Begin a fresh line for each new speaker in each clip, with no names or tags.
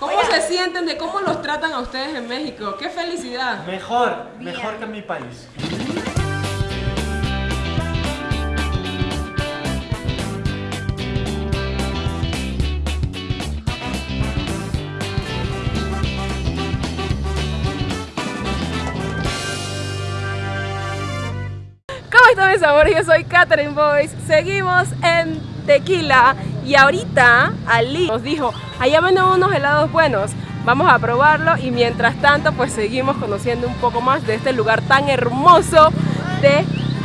¿Cómo se sienten de cómo los tratan a ustedes en México? ¡Qué felicidad!
Mejor, mejor que en mi país.
¿Cómo están mis amores? Yo soy Catherine Boyce. Seguimos en Tequila y ahorita Ali nos dijo, allá venden unos helados buenos. Vamos a probarlo y mientras tanto pues seguimos conociendo un poco más de este lugar tan hermoso de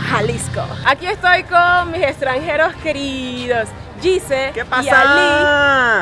Jalisco. Aquí estoy con mis extranjeros queridos. Gise
¿Qué
y
pasa?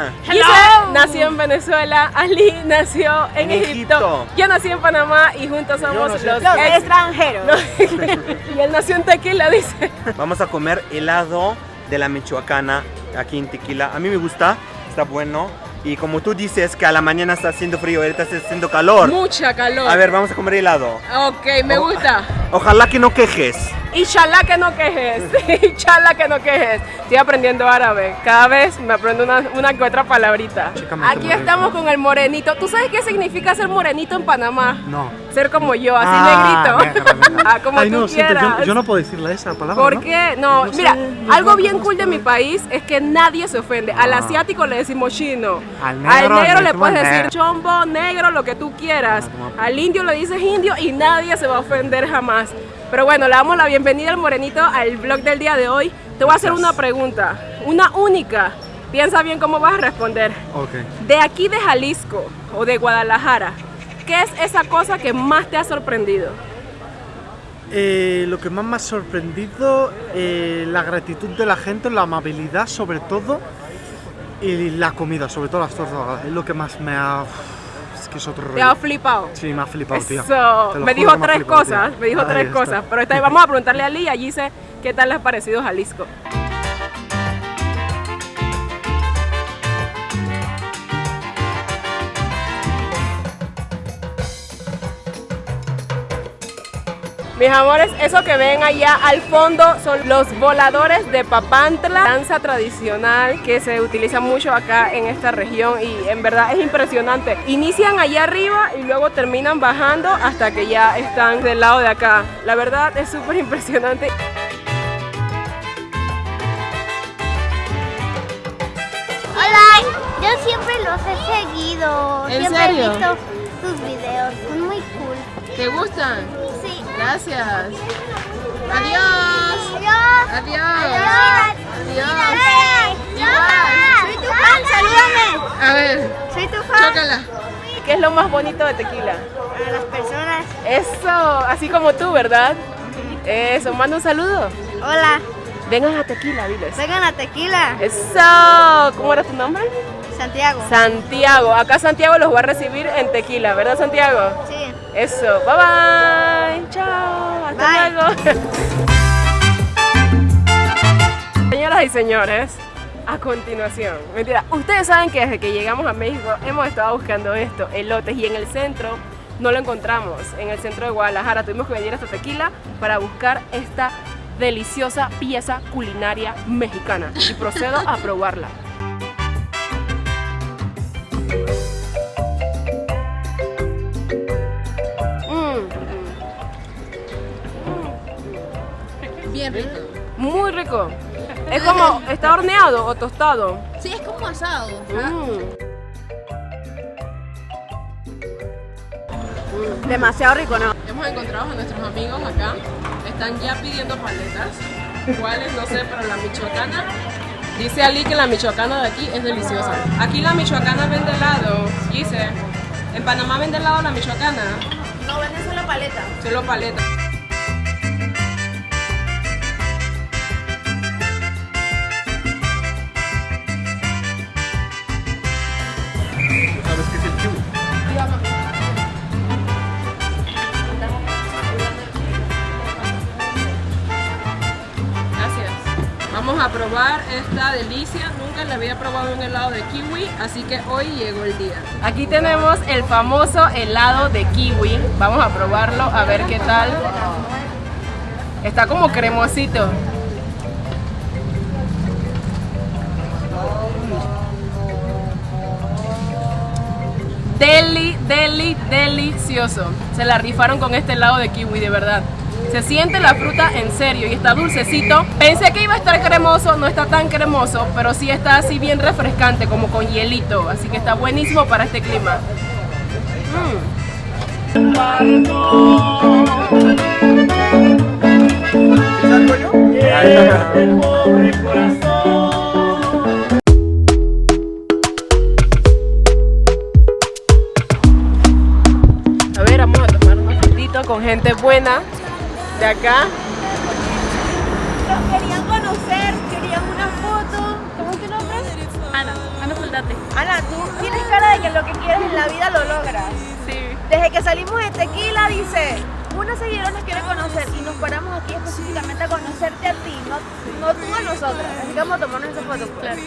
Ali. Gise nació en Venezuela, Ali nació en,
En
Egipto.
Egipto.
yo nací en Panamá y juntos somos los, ex-
extranjeros.
y él nació en Tequila, dice.
Vamos a comer helado de la Michoacana aquí en Tequila. A mí me gusta, está bueno. Y como tú dices que a la mañana está haciendo frío, ahorita está haciendo calor.
Mucha calor.
A ver, vamos a comer helado.
Ok, me gusta.
Ojalá que no quejes.
Inshallah que no quejes. Inshallah que no quejes. Estoy aprendiendo árabe. Cada vez me aprendo una, una que otra palabrita. Aquí estamos con el morenito. ¿Tú sabes qué significa ser morenito en Panamá?
No.
Ser como yo, así
Ah,
negrito. Ah, como
Ay,
tú
no, siento,
quieras.
yo, yo no puedo decirle esa palabra.
¿Por
¿no?
qué? No,
No sé,
mira,
no
algo
sé
bien cool de mi país es que nadie se ofende. Al
Ah.
asiático le decimos chino.
Al negro le
le
decimos
puedes decir
negro.
chombo, negro, lo que tú quieras.
Ah,
Al indio le dices indio y nadie se va a ofender jamás. Pero bueno, le damos la bienvenida al morenito al vlog del día de hoy. Te voy a hacer una pregunta, una única. Piensa bien cómo vas a responder. De aquí de Jalisco o de Guadalajara, ¿qué es esa cosa que más te ha sorprendido?
Eh, lo que más me ha sorprendido, eh, la gratitud de la gente, la amabilidad sobre todo, y la comida, sobre todo las tortas, es lo que más me ha... Que es otro
Te ha
rollo.
flipado.
Sí, me ha flipado.
Eso,
Te lo
me dijo
que me ha
tres
flipado,
cosas, me dijo tres cosas, pero esta vez vamos a preguntarle a Ali y allí dice qué tal les ha parecido Jalisco. Mis amores, eso que ven allá al fondo son los voladores de Papantla, danza tradicional que se utiliza mucho acá en esta región y en verdad es impresionante. Inician allá arriba y luego terminan bajando hasta que ya están del lado de acá. La verdad es súper impresionante.
Hola, yo siempre los he seguido.
¿En
siempre
serio?
he visto sus videos, son muy cool.
¿Te gustan?
Sí.
Gracias. Adiós.
Adiós.
Adiós.
Adiós. Soy tu fan, salúdame.
A ver,
Soy tu fan.
chócala. ¿Qué es lo más bonito de tequila?
A las personas.
Eso, así como tú, ¿verdad? Eso, manda un saludo.
Hola,
Vengan a tequila, diles.
vengan a Tequila.
Eso, ¿cómo era tu nombre?
Santiago.
Santiago. Acá Santiago los va a recibir en tequila, ¿verdad Santiago?
Sí.
Eso, bye bye. Chao, hasta
Bye.
luego. Señoras y señores, a continuación, mentira, ustedes saben que desde que llegamos a México hemos estado buscando esto, elotes, y en el centro no lo encontramos. En el centro de Guadalajara tuvimos que venir hasta Tequila para buscar esta deliciosa pieza culinaria mexicana y procedo a probarla.
Rico.
Es como, ¿está horneado o tostado?
Sí, es como asado.
Mm.
Demasiado rico, ¿no?
Hemos encontrado a nuestros amigos acá. Están ya pidiendo paletas. ¿Cuáles? No sé, pero la michoacana. Dice Ali que la michoacana de aquí es deliciosa. Aquí la michoacana vende helado. Dice, en Panamá vende helado la michoacana.
No venden solo paleta.
Solo paleta. Vamos a probar esta delicia. Nunca le había probado un helado de kiwi, así que hoy llegó el día. Aquí tenemos el famoso helado de kiwi. Vamos a probarlo a ver qué tal. Está como cremosito. Deli, deli, delicioso. Se la rifaron con este helado de kiwi, de verdad. Se siente la fruta en serio y está dulcecito. Pensé que iba a estar cremoso, no está tan cremoso, pero sí está así bien refrescante, como con hielito. Así que está buenísimo para este clima. Mm.
En la vida lo logras.
Sí.
Desde que salimos de Tequila, dice, una seguidora nos quiere conocer y nos paramos aquí específicamente a conocerte a ti, no, no tú a nosotras. Así que vamos a tomarnos esa foto. pues.
Claro.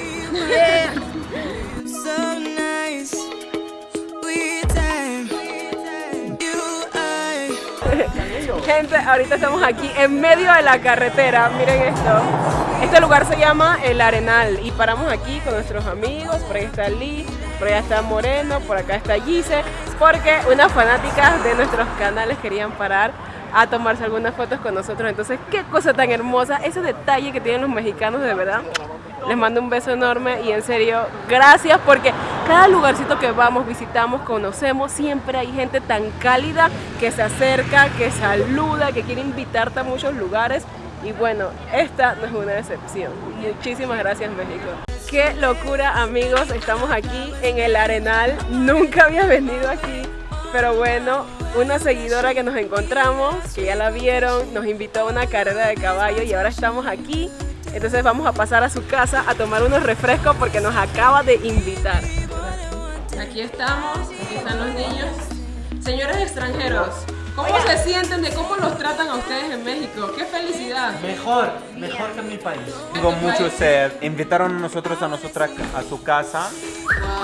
Gente, ahorita estamos aquí en medio de la carretera. Miren esto. Este lugar se llama El Arenal y paramos aquí con nuestros amigos. Por ahí está Lee, por allá está Moreno, por acá está Gise. Porque unas fanáticas de nuestros canales querían parar a tomarse algunas fotos con nosotros. Entonces, qué cosa tan hermosa. Ese detalle que tienen los mexicanos, de verdad. Les mando un beso enorme y en serio, gracias porque cada lugarcito que vamos, visitamos, conocemos, siempre hay gente tan cálida que se acerca, que saluda, que quiere invitarte a muchos lugares. Y bueno, esta no es una excepción. Muchísimas gracias México. Qué locura amigos, estamos aquí en el Arenal. Nunca había venido aquí, pero bueno, una seguidora que nos encontramos, que ya la vieron, nos invitó a una carrera de caballo y ahora estamos aquí. Entonces vamos a pasar a su casa a tomar unos refrescos porque nos acaba de invitar. Aquí estamos, aquí están los niños. Señores extranjeros, ¿cómo se sienten de cómo los tratan a ustedes en México? ¡Qué felicidad!
Mejor, mejor que en mi país.
Tengo mucho sed. Invitaron a nosotros a nosotras a su casa.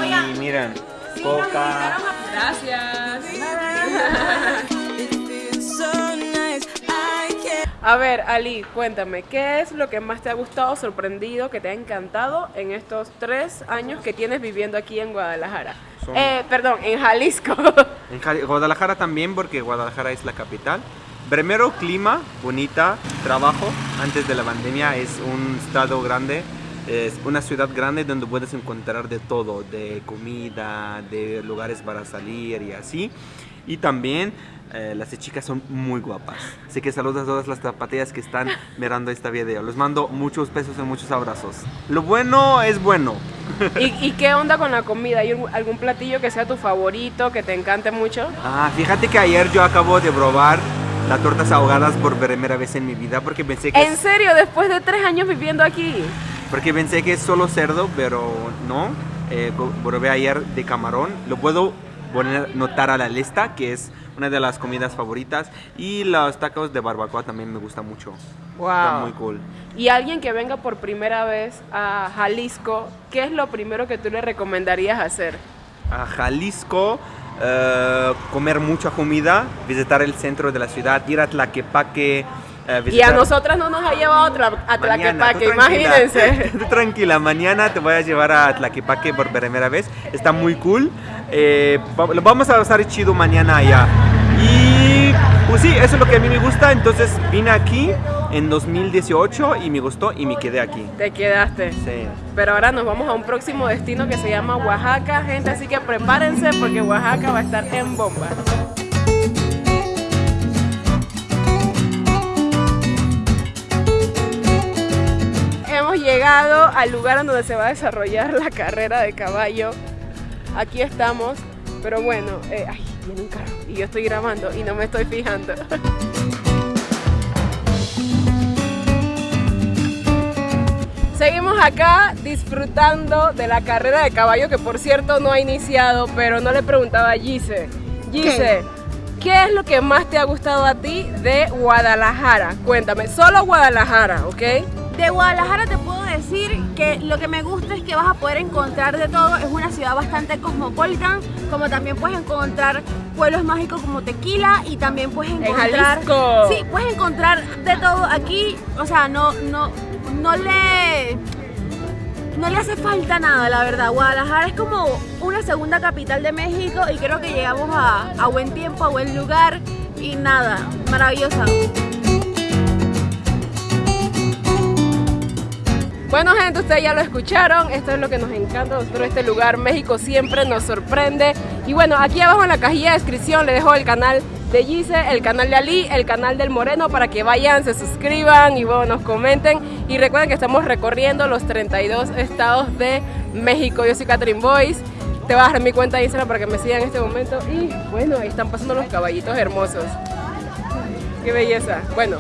Y miren, coca.
Gracias. A ver, Ali, cuéntame, ¿qué es lo que más te ha gustado, sorprendido, que te ha encantado en estos tres años que tienes viviendo aquí en Guadalajara?
Son-
Eh, perdón, en Jalisco.
En Jali- Guadalajara también, porque Guadalajara es la capital. Primero, clima, bonita, trabajo. Antes de la pandemia es un estado grande, es una ciudad grande donde puedes encontrar de todo, de comida, de lugares para salir y así. Y también eh, las chicas son muy guapas. Así que saludos a todas las zapatillas que están mirando este video. Les mando muchos besos y muchos abrazos. Lo bueno es bueno.
¿Y, y qué onda con la comida? ¿Hay algún- platillo que sea tu favorito, que te encante mucho?
Ah, fíjate que ayer yo acabo de probar las tortas ahogadas por primera vez en mi vida porque pensé que
¿En serio? Después de tres años viviendo aquí.
porque pensé que es solo cerdo, pero no. Eh, probé ayer de camarón. Lo puedo notar a la lista que es una de las comidas favoritas y los tacos de barbacoa también me gusta mucho. Está muy cool.
Y alguien que venga por primera vez a Jalisco, ¿qué es lo primero que tú le recomendarías hacer?
a Jalisco, eh, comer mucha comida, visitar el centro de la ciudad, ir a Tlaquepaque. Eh,
Y a nosotras no nos ha llevado a, Tlaquepaque, imagínense.
Tú tranquila, mañana te voy a llevar a Tlaquepaque por primera vez. Está muy cool. Eh, lo vamos a pasar chido mañana allá. Y pues sí, eso es lo que a mí me gusta. Entonces vine aquí en 2018 y me gustó y me quedé aquí.
Te quedaste.
Sí.
Pero ahora nos vamos a un próximo destino que se llama Oaxaca, gente, así que prepárense porque Oaxaca va a estar en bomba. Llegado al lugar donde se va a desarrollar la carrera de caballo. Aquí estamos, pero bueno, eh, ay, viene un carro y yo estoy grabando y no me estoy fijando. Seguimos acá disfrutando de la carrera de caballo que por cierto no ha iniciado, pero no le preguntaba a Gise. Gise, ¿qué es lo que más te ha gustado a ti de Guadalajara? Cuéntame, solo Guadalajara, ¿ok?
De Guadalajara te puedo decir que lo que me gusta es que vas a poder encontrar de todo. Es una ciudad bastante cosmopolita, como también puedes encontrar pueblos mágicos como Tequila y también puedes encontrar...
Jalisco.
Sí, puedes encontrar de todo aquí. O sea, no, no, no le... no le hace falta nada, la verdad. Guadalajara es como una segunda capital de México y creo que llegamos a, a buen tiempo, a buen lugar y nada, maravillosa.
Bueno gente, ustedes ya lo escucharon, esto es lo que nos encanta a nosotros este lugar, México siempre nos sorprende. Y bueno, aquí abajo en la cajilla de descripción le dejo el canal de Gise, el canal de Ali, el canal del Moreno para que vayan, se suscriban y bueno, nos comenten. Y recuerden que estamos recorriendo los 32 estados de México. Yo soy Catherine Boyce, te voy a dejar mi cuenta de Instagram para que me sigan en este momento. Y bueno, ahí están pasando los caballitos hermosos. Qué belleza. Bueno,